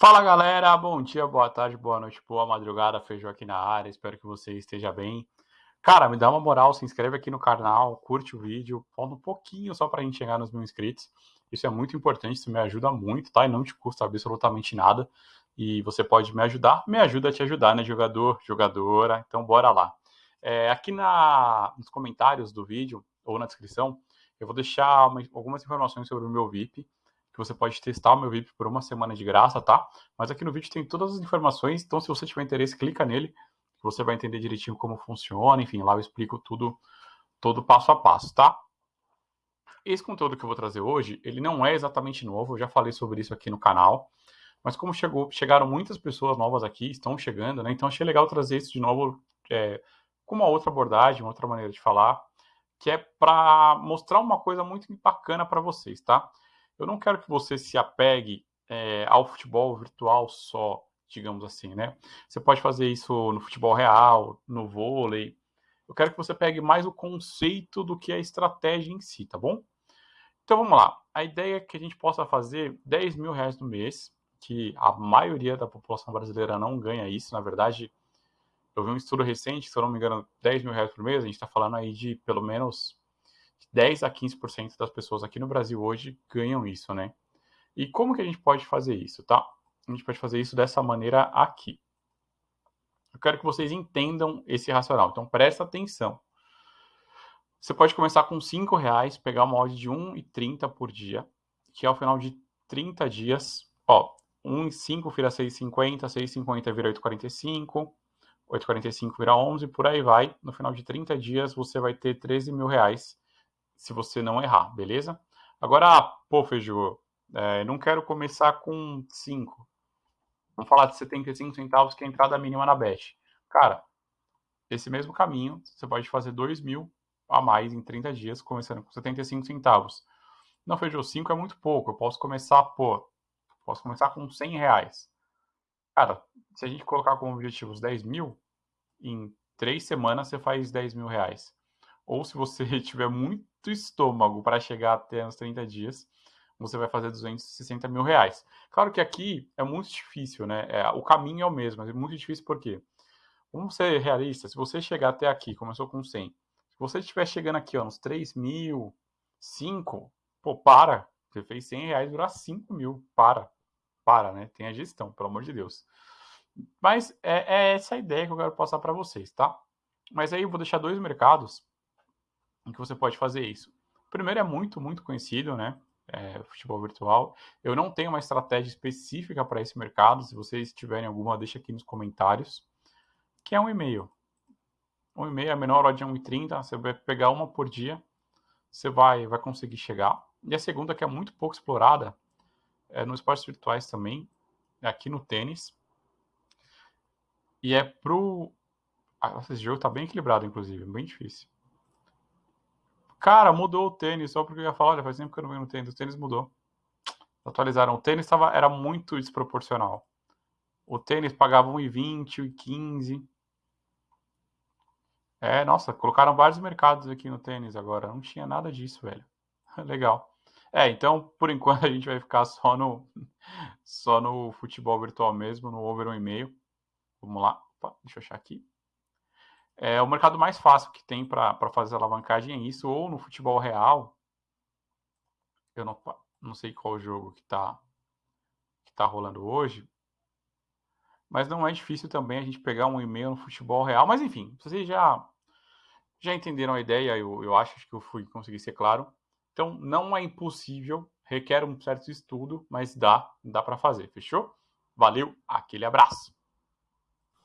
Fala galera, bom dia, boa tarde, boa noite, boa madrugada, Feijão aqui na área, espero que você esteja bem. Cara, me dá uma moral, se inscreve aqui no canal, curte o vídeo, falta um pouquinho só pra gente chegar nos mil inscritos. Isso é muito importante, isso me ajuda muito, tá? E não te custa absolutamente nada. E você pode me ajudar, me ajuda a te ajudar, né, jogador, jogadora? Então bora lá. É, aqui na, nos comentários do vídeo, ou na descrição, eu vou deixar uma, algumas informações sobre o meu VIP, que você pode testar o meu VIP por uma semana de graça, tá? Mas aqui no vídeo tem todas as informações, então se você tiver interesse, clica nele, você vai entender direitinho como funciona, enfim, lá eu explico tudo, todo passo a passo, tá? Esse conteúdo que eu vou trazer hoje, ele não é exatamente novo, eu já falei sobre isso aqui no canal, mas como chegou, chegaram muitas pessoas novas aqui, estão chegando, né? Então achei legal trazer isso de novo é, com uma outra abordagem, uma outra maneira de falar, que é para mostrar uma coisa muito bacana para vocês, tá? Eu não quero que você se apegue é, ao futebol virtual só, digamos assim, né? Você pode fazer isso no futebol real, no vôlei. Eu quero que você pegue mais o conceito do que a estratégia em si, tá bom? Então vamos lá. A ideia é que a gente possa fazer 10 mil reais no mês, que a maioria da população brasileira não ganha isso. Na verdade, eu vi um estudo recente, se eu não me engano, 10 mil reais por mês, a gente está falando aí de pelo menos 10 a 15% das pessoas aqui no Brasil hoje ganham isso, né? E como que a gente pode fazer isso, tá? A gente pode fazer isso dessa maneira aqui. Eu quero que vocês entendam esse racional, então presta atenção. Você pode começar com 5 reais, pegar uma odd de 1,30 por dia, que ao final de 30 dias, ó, 1 5 vira 6,50, 6,50 vira 8,45, 8,45 vira 11, por aí vai. No final de 30 dias você vai ter 13 mil reais se você não errar, beleza? Agora, ah, pô, Feijô, é, não quero começar com 5. Vamos falar de 75 centavos, que é a entrada mínima na BET. Cara, esse mesmo caminho, você pode fazer 2 mil a mais em 30 dias, começando com 75 centavos. Não, Feijô, 5 é muito pouco. Eu posso começar, pô, posso começar com 100 reais. Cara, se a gente colocar como objetivo os 10 mil, em 3 semanas você faz 10 mil reais. Ou se você tiver muito estômago para chegar até uns 30 dias, você vai fazer 260 mil reais. Claro que aqui é muito difícil, né? É, o caminho é o mesmo, mas é muito difícil porque, vamos ser realistas, se você chegar até aqui, começou com 100, se você estiver chegando aqui, ó, uns 3 mil, 5, pô, para. Você fez 100 reais, durar 5 mil. Para. Para, né? Tem a gestão, pelo amor de Deus. Mas é, é essa a ideia que eu quero passar para vocês, tá? Mas aí eu vou deixar dois mercados em que você pode fazer isso. O primeiro é muito, muito conhecido, né? É, futebol virtual. Eu não tenho uma estratégia específica para esse mercado. Se vocês tiverem alguma, deixa aqui nos comentários. Que é um e-mail. Um e-mail é menor hora de 1,30. Você vai pegar uma por dia. Você vai, vai conseguir chegar. E a segunda, que é muito pouco explorada, é nos esportes virtuais também, é aqui no tênis. E é pro. Ah, esse jogo tá bem equilibrado, inclusive, bem difícil. Cara, mudou o tênis, só porque eu ia falar, olha, faz tempo que eu não venho no tênis, o tênis mudou. Atualizaram. O tênis tava, era muito desproporcional. O tênis pagava 1,20, 1,15. É, nossa, colocaram vários mercados aqui no tênis agora. Não tinha nada disso, velho. Legal. É, então, por enquanto a gente vai ficar só no só no futebol virtual mesmo, no over 1,5. Vamos lá. Opa, deixa eu achar aqui. É, o mercado mais fácil que tem para fazer alavancagem é isso, ou no futebol real. Eu não, não sei qual jogo que está que tá rolando hoje. Mas não é difícil também a gente pegar um e-mail no futebol real. Mas enfim, vocês já, já entenderam a ideia, eu, eu acho que eu fui conseguir ser claro. Então não é impossível, requer um certo estudo, mas dá, dá para fazer, fechou? Valeu, aquele abraço!